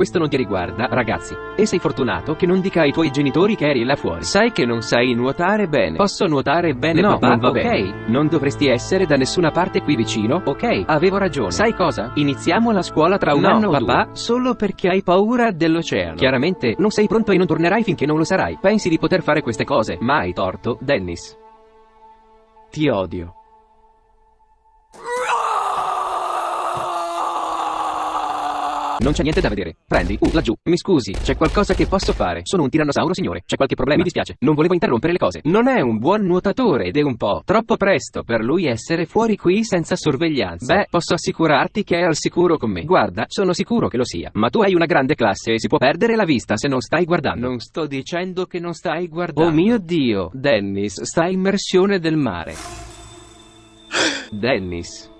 questo non ti riguarda, ragazzi. E sei fortunato che non dica ai tuoi genitori che eri là fuori. Sai che non sai nuotare bene. Posso nuotare bene, No, papà? non va ok. bene. Non dovresti essere da nessuna parte qui vicino, ok? Avevo ragione. Sai cosa? Iniziamo la scuola tra un No, anno o papà, due. solo perché hai paura dell'oceano. Chiaramente, non sei pronto e non tornerai finché non lo sarai. Pensi di poter fare queste cose, ma hai torto, Dennis. Ti odio. Non c'è niente da vedere. Prendi, uh, laggiù. Mi scusi, c'è qualcosa che posso fare? Sono un tirannosauro, signore. C'è qualche problema? Mi dispiace. Non volevo interrompere le cose. Non è un buon nuotatore ed è un po' troppo presto per lui essere fuori qui senza sorveglianza. Beh, posso assicurarti che è al sicuro con me. Guarda, sono sicuro che lo sia. Ma tu hai una grande classe e si può perdere la vista se non stai guardando. Non sto dicendo che non stai guardando. Oh mio Dio, Dennis, sta immersione del mare. Dennis.